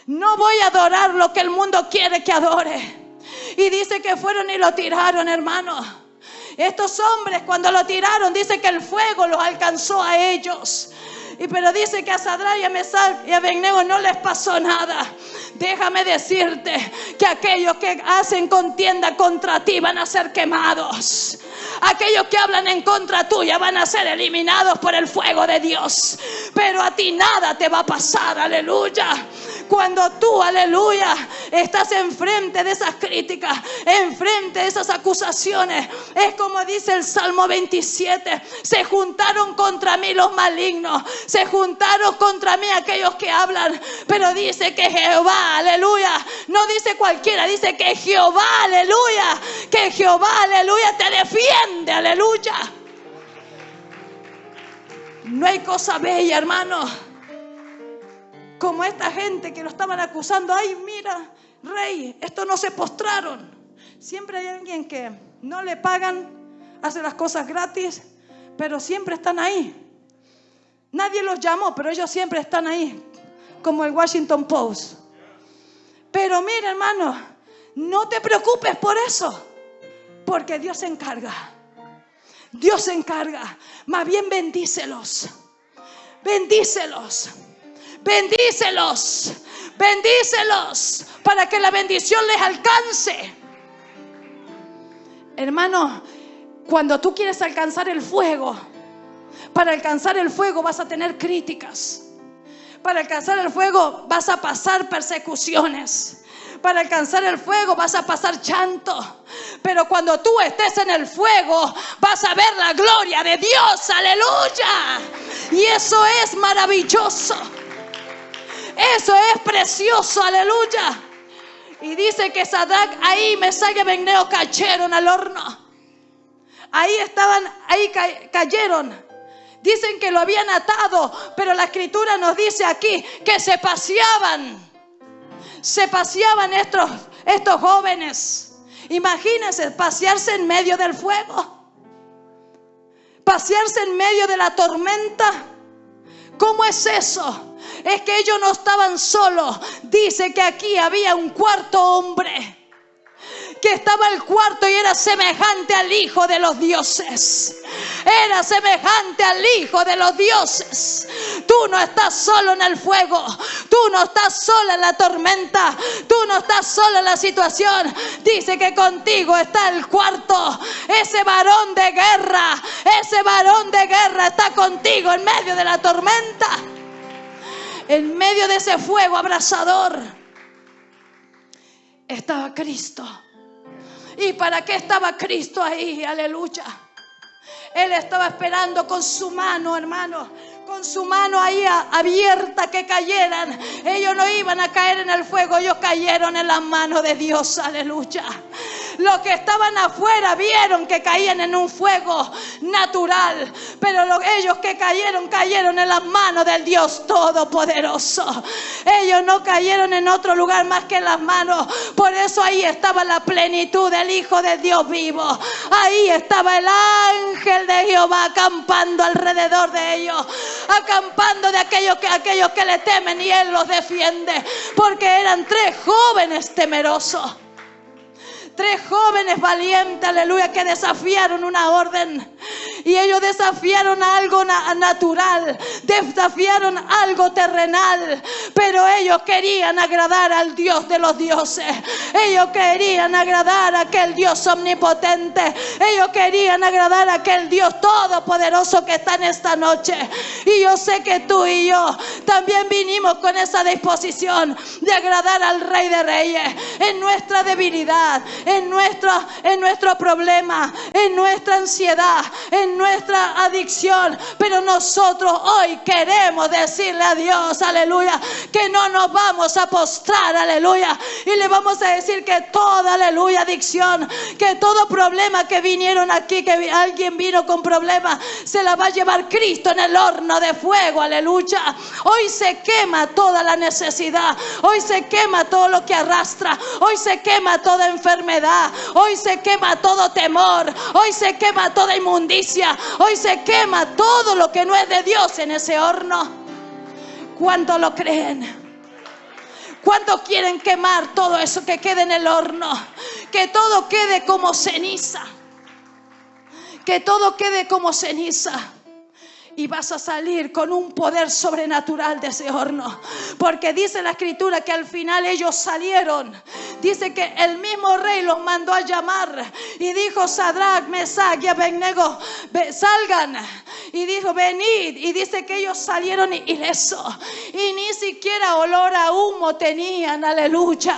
Speaker 1: No voy a adorar lo que el mundo quiere que adore. Y dice que fueron y lo tiraron, hermano. Estos hombres cuando lo tiraron, dice que el fuego los alcanzó a ellos. Y pero dice que a Sadra y a Mesal y a Abednego no les pasó nada. Déjame decirte que aquellos que hacen contienda contra ti van a ser quemados. Aquellos que hablan en contra tuya van a ser eliminados por el fuego de Dios. Pero a ti nada te va a pasar, aleluya. Cuando tú, aleluya, estás enfrente de esas críticas, enfrente de esas acusaciones, es como dice el Salmo 27, se juntaron contra mí los malignos, se juntaron contra mí aquellos que hablan, pero dice que Jehová, aleluya, no dice cualquiera, dice que Jehová, aleluya, que Jehová, aleluya, te defiende, aleluya. No hay cosa bella, hermano como esta gente que lo estaban acusando, ay, mira, rey, estos no se postraron. Siempre hay alguien que no le pagan, hace las cosas gratis, pero siempre están ahí. Nadie los llamó, pero ellos siempre están ahí, como el Washington Post. Pero mira, hermano, no te preocupes por eso, porque Dios se encarga. Dios se encarga. Más bien bendícelos. Bendícelos. Bendícelos, bendícelos para que la bendición les alcance. Hermano, cuando tú quieres alcanzar el fuego, para alcanzar el fuego vas a tener críticas. Para alcanzar el fuego vas a pasar persecuciones. Para alcanzar el fuego vas a pasar chanto. Pero cuando tú estés en el fuego vas a ver la gloria de Dios. Aleluya. Y eso es maravilloso. Eso es precioso, aleluya. Y dice que Sadak ahí, Mesaya y Beneo cayeron al horno. Ahí estaban, ahí cayeron. Dicen que lo habían atado, pero la escritura nos dice aquí que se paseaban. Se paseaban estos, estos jóvenes. Imagínense pasearse en medio del fuego. Pasearse en medio de la tormenta. ¿Cómo es eso? Es que ellos no estaban solos. Dice que aquí había un cuarto hombre que estaba el cuarto y era semejante al Hijo de los dioses. Era semejante al Hijo de los dioses. Tú no estás solo en el fuego. Tú no estás sola en la tormenta. Tú no estás sola en la situación. Dice que contigo está el cuarto. Ese varón de guerra. Ese varón de guerra está contigo en medio de la tormenta en medio de ese fuego abrasador, estaba Cristo. ¿Y para qué estaba Cristo ahí? Aleluya. Él estaba esperando con su mano, hermano, con su mano ahí abierta que cayeran. Ellos no iban a caer en el fuego, ellos cayeron en la mano de Dios, aleluya. Los que estaban afuera vieron que caían en un fuego natural, pero ellos que cayeron, cayeron en las manos del Dios Todopoderoso. Ellos no cayeron en otro lugar más que en las manos. Por eso ahí estaba la plenitud del Hijo de Dios vivo. Ahí estaba el ángel de Jehová acampando alrededor de ellos, acampando de aquellos que, aquellos que le temen y Él los defiende, porque eran tres jóvenes temerosos. Tres jóvenes valientes, aleluya, que desafiaron una orden. Y ellos desafiaron algo natural, desafiaron algo terrenal, pero ellos querían agradar al Dios de los dioses. Ellos querían agradar a aquel Dios omnipotente. Ellos querían agradar a aquel Dios todopoderoso que está en esta noche. Y yo sé que tú y yo también vinimos con esa disposición de agradar al Rey de Reyes en nuestra debilidad, en nuestro, en nuestro problema, en nuestra ansiedad, en nuestra adicción. Pero nosotros hoy queremos decirle a Dios, aleluya, que no nos vamos a postrar, aleluya. Y le vamos a decir que toda, aleluya, adicción, que todo problema que vinieron aquí, que alguien vino con problemas, se la va a llevar Cristo en el horno de fuego, aleluya. Hoy se quema toda la necesidad, hoy se quema todo lo que arrastra, hoy se quema toda enfermedad, hoy se quema todo temor, hoy se quema toda inmundicia, hoy se quema todo lo que no es de Dios en ese horno. ¿Cuánto lo creen? ¿Cuántos quieren quemar todo eso que quede en el horno? Que todo quede como ceniza. Que todo quede como ceniza y vas a salir con un poder sobrenatural de ese horno. Porque dice la escritura que al final ellos salieron. Dice que el mismo rey los mandó a llamar y dijo, Sadrach, Mesach y Abednego, salgan. Y dijo, venid. Y dice que ellos salieron ilesos. Y ni siquiera olor a humo tenían, aleluya.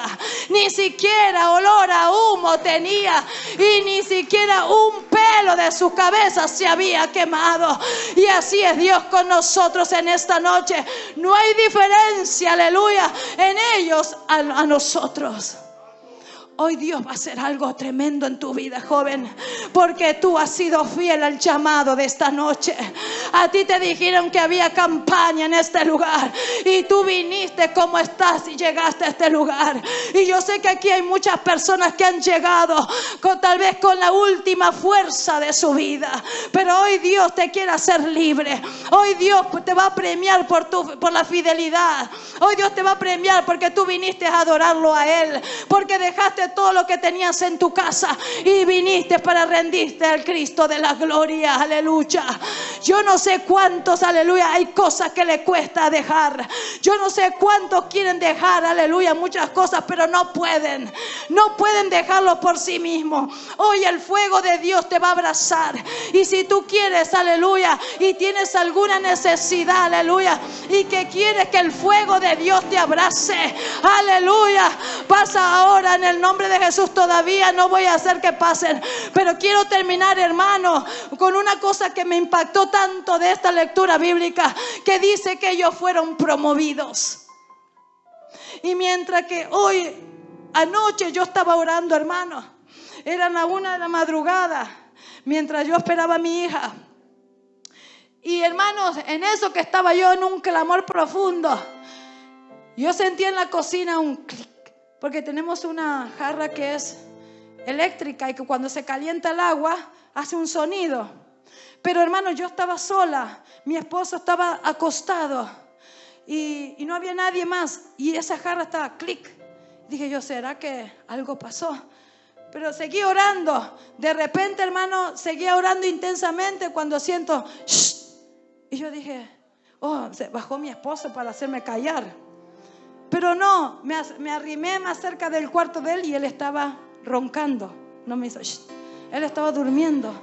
Speaker 1: Ni siquiera olor a humo tenía. Y ni siquiera un pelo de su cabeza se había quemado. Y así es Dios con nosotros en esta noche. No hay diferencia, aleluya, en ellos a nosotros. Hoy Dios va a hacer algo tremendo en tu vida, joven, porque tú has sido fiel al llamado de esta noche. A ti te dijeron que había campaña en este lugar y tú viniste como estás y llegaste a este lugar. Y yo sé que aquí hay muchas personas que han llegado con tal vez con la última fuerza de su vida, pero hoy Dios te quiere hacer libre. Hoy Dios te va a premiar por tu por la fidelidad. Hoy Dios te va a premiar porque tú viniste a adorarlo a él, porque dejaste todo lo que tenías en tu casa y viniste para rendirte al Cristo de la gloria. Aleluya. Yo no sé cuántos, aleluya, hay cosas que le cuesta dejar. Yo no sé cuántos quieren dejar, aleluya, muchas cosas, pero no pueden. No pueden dejarlo por sí mismos. Hoy el fuego de Dios te va a abrazar. Y si tú quieres, aleluya, y tienes alguna necesidad, aleluya, y que quieres que el fuego de Dios te abrace, aleluya, pasa ahora en el nombre de Jesús todavía no voy a hacer que pasen. Pero quiero terminar, hermano, con una cosa que me impactó tanto de esta lectura bíblica, que dice que ellos fueron promovidos. Y mientras que hoy, anoche yo estaba orando, hermano, eran la una de la madrugada, mientras yo esperaba a mi hija. Y hermanos, en eso que estaba yo en un clamor profundo, yo sentí en la cocina un clic porque tenemos una jarra que es eléctrica y que cuando se calienta el agua hace un sonido. Pero hermano, yo estaba sola, mi esposo estaba acostado y, no había nadie más y esa jarra estaba clic. Dije yo, ¿será que algo pasó? Pero seguí orando. De repente, hermano, seguía orando intensamente cuando siento, y yo dije, oh, se bajó mi esposo para hacerme callar. Pero no, me, arrimé más cerca del cuarto de él y él estaba roncando. No me hizo, él estaba durmiendo.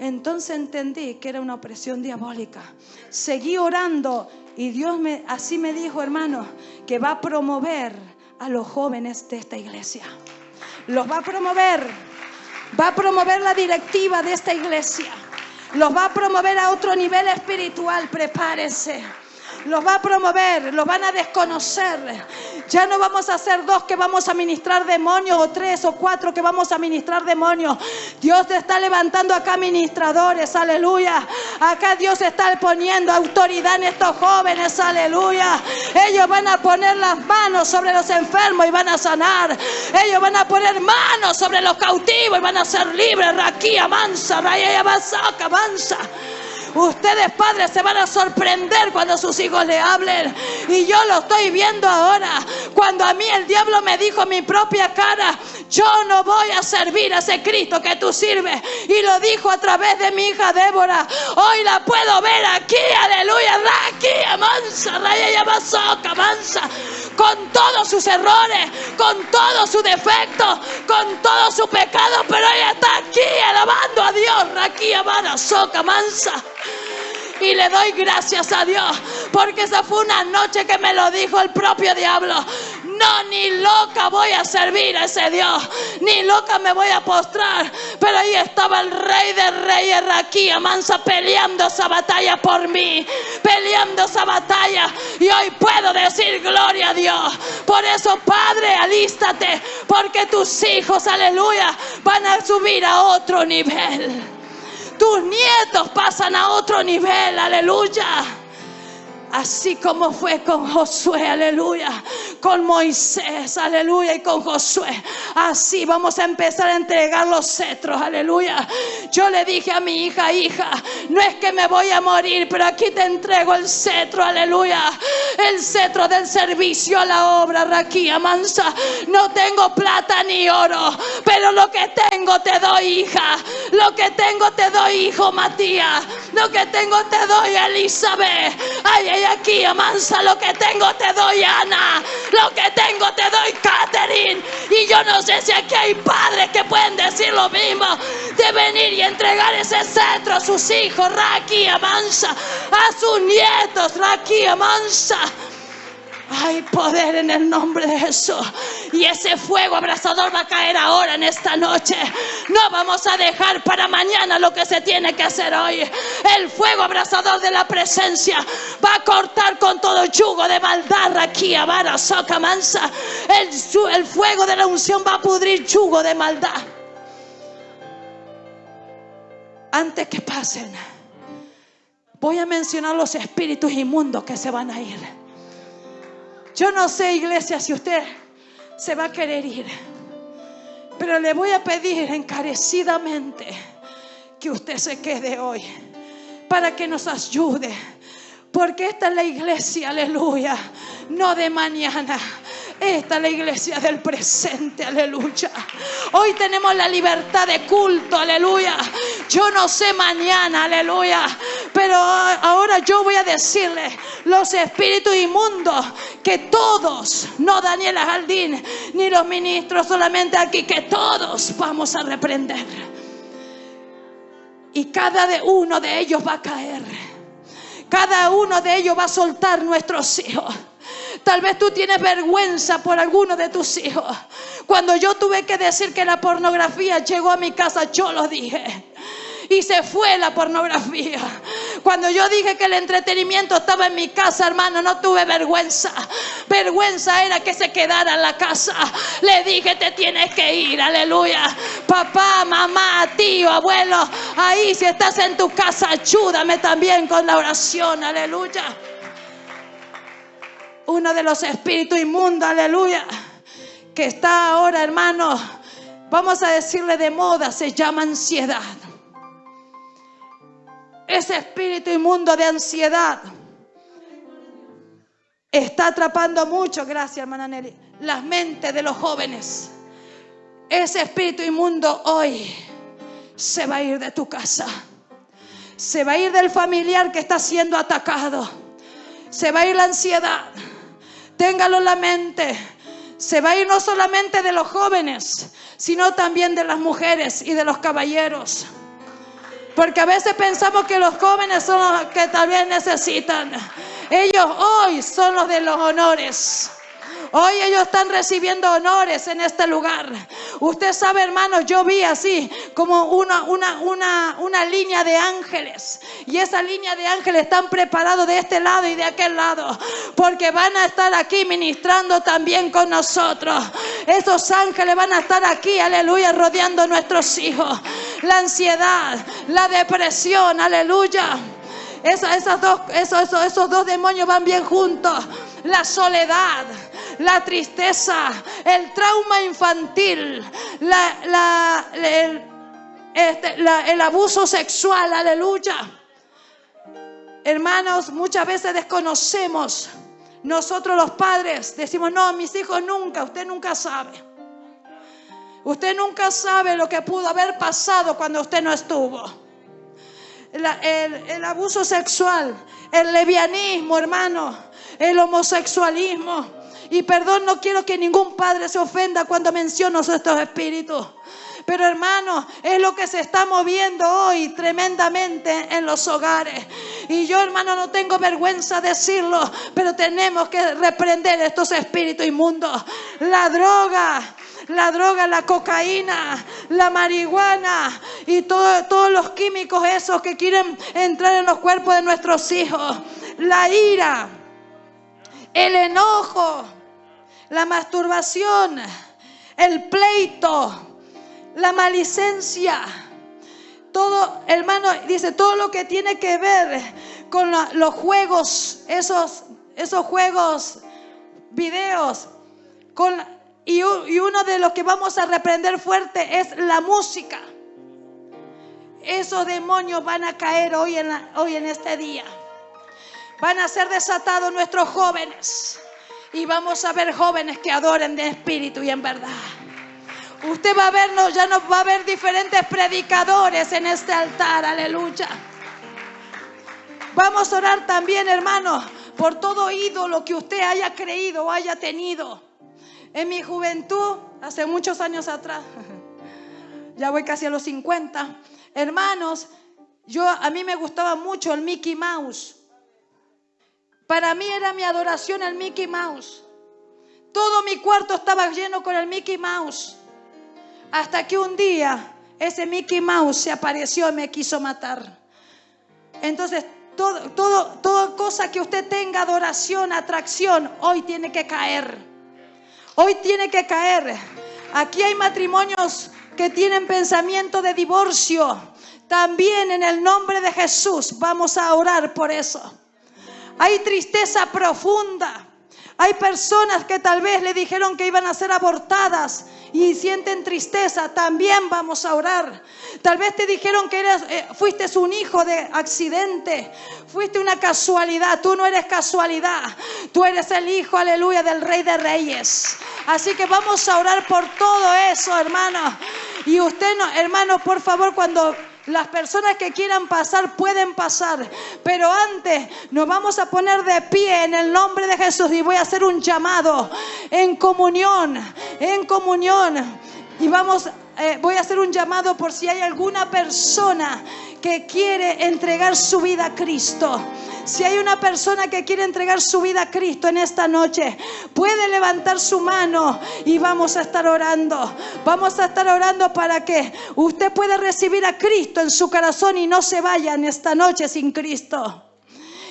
Speaker 1: Entonces entendí que era una opresión diabólica. Seguí orando y Dios me, así me dijo, hermano, que va a promover a los jóvenes de esta iglesia. Los va a promover. Va a promover la directiva de esta iglesia. Los va a promover a otro nivel espiritual. Prepárese. Los va a promover, los van a desconocer. Ya no vamos a ser dos que vamos a ministrar demonios o tres o cuatro que vamos a ministrar demonios. Dios te está levantando acá ministradores, aleluya. Acá Dios está poniendo autoridad en estos jóvenes, aleluya. Ellos van a poner las manos sobre los enfermos y van a sanar. Ellos van a poner manos sobre los cautivos y van a ser libres. Raquía, mansa, raya, mansa, mansa. Ustedes padres se van a sorprender cuando sus hijos le hablen. Y yo lo estoy viendo ahora. Cuando a mí el diablo me dijo mi propia cara, yo no voy a servir a ese Cristo que tú sirves. Y lo dijo a través de mi hija Débora. Hoy la puedo ver aquí, aleluya, aquí, amansa, raya y mansa. Con todos sus errores, con todos sus defectos, con todo su pecado, pero ella está aquí alabando a Dios, aquí, amada, soca, mansa. Y le doy gracias a Dios porque esa fue una noche que me lo dijo el propio diablo. No, ni loca voy a servir a ese Dios, ni loca me voy a postrar. Pero ahí estaba el rey de reyes, Raquía Mansa, peleando esa batalla por mí, peleando esa batalla. Y hoy puedo decir gloria a Dios. Por eso, Padre, alístate, porque tus hijos, aleluya, van a subir a otro nivel. Tus nietos pasan a otro nivel, aleluya. Así como fue con Josué, aleluya. Con Moisés, aleluya. Y con Josué. Así vamos a empezar a entregar los cetros, aleluya. Yo le dije a mi hija, hija, no es que me voy a morir, pero aquí te entrego el cetro, aleluya. El cetro del servicio a la obra, Raquía Mansa. No tengo plata ni oro, pero lo que tengo te doy, hija. Lo que tengo te doy, hijo Matías. Lo que tengo te doy, Elizabeth. Ay, ay, aquí, amansa, lo que tengo te doy, Ana. Lo que tengo te doy, Catherine. Y yo no sé si aquí hay padres que pueden decir lo mismo. De venir y entregar ese cetro a sus hijos, Raki, amansa. A sus nietos, Raki, amansa. Hay poder en el nombre de Jesús. Y ese fuego abrasador va a caer ahora en esta noche. No vamos a dejar para mañana lo que se tiene que hacer hoy. El fuego abrasador de la presencia va a cortar con todo yugo de maldad aquí, Vara, Soca, Mansa. El, el fuego de la unción va a pudrir yugo de maldad. Antes que pasen, voy a mencionar los espíritus inmundos que se van a ir. Yo no sé, iglesia, si usted se va a querer ir. Pero le voy a pedir encarecidamente que usted se quede hoy para que nos ayude. Porque esta es la iglesia, aleluya, no de mañana. Esta es la iglesia del presente, aleluya. Hoy tenemos la libertad de culto, aleluya. Yo no sé mañana, aleluya. Pero ahora yo voy a decirle, los espíritus inmundos, que todos, no Daniela Jaldín, ni los ministros solamente aquí, que todos vamos a reprender. Y cada uno de ellos va a caer. Cada uno de ellos va a soltar nuestros hijos. Tal vez tú tienes vergüenza por alguno de tus hijos. Cuando yo tuve que decir que la pornografía llegó a mi casa, yo lo dije y se fue la pornografía. Cuando yo dije que el entretenimiento estaba en mi casa, hermano, no tuve vergüenza. Vergüenza era que se quedara en la casa. Le dije, te tienes que ir, aleluya. Papá, mamá, tío, abuelo, ahí si estás en tu casa, ayúdame también con la oración, aleluya. Uno de los espíritus inmundos, aleluya, que está ahora, hermano, vamos a decirle de moda, se llama ansiedad. Ese espíritu inmundo de ansiedad está atrapando mucho, gracias hermana Nelly, las mentes de los jóvenes. Ese espíritu inmundo hoy se va a ir de tu casa. Se va a ir del familiar que está siendo atacado. Se va a ir la ansiedad. Téngalo en la mente. Se va a ir no solamente de los jóvenes, sino también de las mujeres y de los caballeros. Porque a veces pensamos que los jóvenes son los que tal vez necesitan. Ellos hoy son los de los honores. Hoy ellos están recibiendo honores en este lugar. Usted sabe, hermano, yo vi así como una, una, una, una línea de ángeles. Y esa línea de ángeles están preparados de este lado y de aquel lado. Porque van a estar aquí ministrando también con nosotros. Esos ángeles van a estar aquí, aleluya, rodeando a nuestros hijos. La ansiedad, la depresión, aleluya. Dos, esos dos demonios van bien juntos. La soledad, la tristeza, el trauma infantil, este, el, abuso sexual, aleluya. Hermanos, muchas veces desconocemos. Nosotros los padres decimos, no, mis hijos nunca, usted nunca sabe. Usted nunca sabe lo que pudo haber pasado cuando usted no estuvo. el, el, abuso sexual, el levianismo, hermano, el homosexualismo, y perdón, no quiero que ningún padre se ofenda cuando menciono estos espíritus. Pero hermano, es lo que se está moviendo hoy tremendamente en los hogares. Y yo hermano no tengo vergüenza de decirlo, pero tenemos que reprender estos espíritus inmundos. La droga, la droga, la cocaína, la marihuana y todos los químicos esos que quieren entrar en los cuerpos de nuestros hijos. La ira, el enojo la masturbación, el pleito, la malicencia. Todo, hermano, dice, todo lo que tiene que ver con los juegos, esos, esos juegos, videos, con, y, uno de los que vamos a reprender fuerte es la música. Esos demonios van a caer hoy en, hoy en este día. Van a ser desatados nuestros jóvenes. Y vamos a ver jóvenes que adoren de espíritu y en verdad. Usted va a vernos, ya nos va a ver diferentes predicadores en este altar, aleluya. Vamos a orar también, hermanos, por todo ídolo que usted haya creído o haya tenido. En mi juventud, hace muchos años atrás, ya voy casi a los 50, hermanos, yo a mí me gustaba mucho el Mickey Mouse. Para mí era mi adoración al Mickey Mouse. Todo mi cuarto estaba lleno con el Mickey Mouse. Hasta que un día ese Mickey Mouse se apareció y me quiso matar. Entonces, todo, todo, toda cosa que usted tenga adoración, atracción, hoy tiene que caer. Hoy tiene que caer. Aquí hay matrimonios que tienen pensamiento de divorcio. También en el nombre de Jesús vamos a orar por eso. Hay tristeza profunda. Hay personas que tal vez le dijeron que iban a ser abortadas y sienten tristeza. También vamos a orar. Tal vez te dijeron que eh, fuiste un hijo de accidente. Fuiste una casualidad. Tú no eres casualidad. Tú eres el hijo, aleluya, del rey de reyes. Así que vamos a orar por todo eso, hermano. Y usted, no, hermano, por favor, cuando las personas que quieran pasar pueden pasar, pero antes nos vamos a poner de pie en el nombre de Jesús y voy a hacer un llamado en comunión, en comunión. Y vamos, eh, voy a hacer un llamado por si hay alguna persona que quiere entregar su vida a Cristo. Si hay una persona que quiere entregar su vida a Cristo en esta noche, puede levantar su mano y vamos a estar orando. Vamos a estar orando para que usted pueda recibir a Cristo en su corazón y no se vaya en esta noche sin Cristo.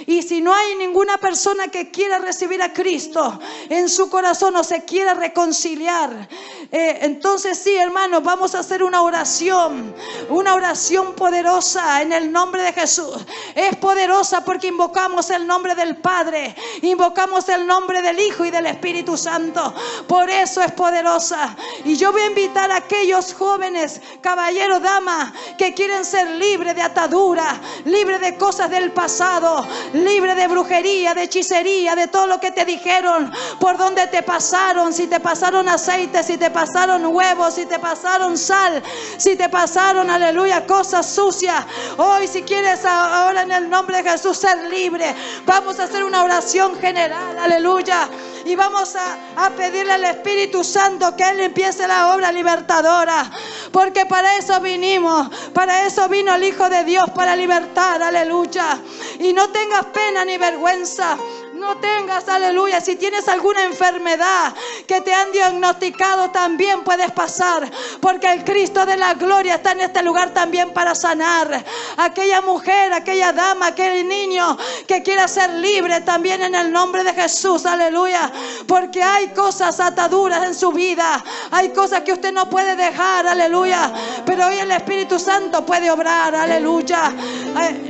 Speaker 1: Y si no hay ninguna persona que quiera recibir a Cristo en su corazón o se quiera reconciliar, eh, entonces sí, hermanos, vamos a hacer una oración, una oración poderosa en el nombre de Jesús. Es poderosa porque invocamos el nombre del Padre, invocamos el nombre del Hijo y del Espíritu Santo. Por eso es poderosa. Y yo voy a invitar a aquellos jóvenes, caballeros, damas, que quieren ser libres de atadura, libres de cosas del pasado, libre de brujería, de hechicería, de todo lo que te dijeron, por donde te pasaron, si te pasaron aceite, si te pasaron huevos, si te pasaron sal, si te pasaron, aleluya, cosas sucias. Hoy si quieres ahora en el nombre de Jesús ser libre, vamos a hacer una oración general, aleluya. Y vamos a, a pedirle al Espíritu Santo que Él empiece la obra libertadora. Porque para eso vinimos, para eso vino el Hijo de Dios, para libertar, aleluya. Y no tengas pena ni vergüenza. No tengas, aleluya, si tienes alguna enfermedad que te han diagnosticado, también puedes pasar, porque el Cristo de la gloria está en este lugar también para sanar. Aquella mujer, aquella dama, aquel niño que quiera ser libre también en el nombre de Jesús, aleluya, porque hay cosas ataduras en su vida, hay cosas que usted no puede dejar, aleluya, pero hoy el Espíritu Santo puede obrar, aleluya.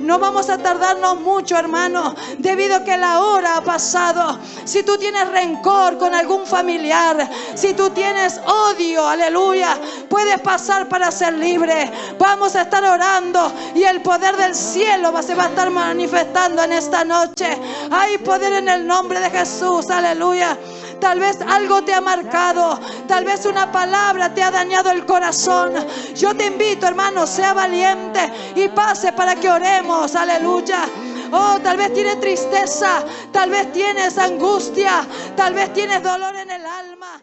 Speaker 1: No vamos a tardarnos mucho, hermano, debido a que la hora pasado. Si tú tienes rencor con algún familiar, si tú tienes odio, aleluya, puedes pasar para ser libre. Vamos a estar orando y el poder del cielo se va a estar manifestando en esta noche. Hay poder en el nombre de Jesús, aleluya. Tal vez algo te ha marcado. Tal vez una palabra te ha dañado el corazón. Yo te invito, hermano, sea valiente y pase para que oremos. Aleluya. Oh, tal vez tienes tristeza, tal vez tienes angustia, tal vez tienes dolor en el alma.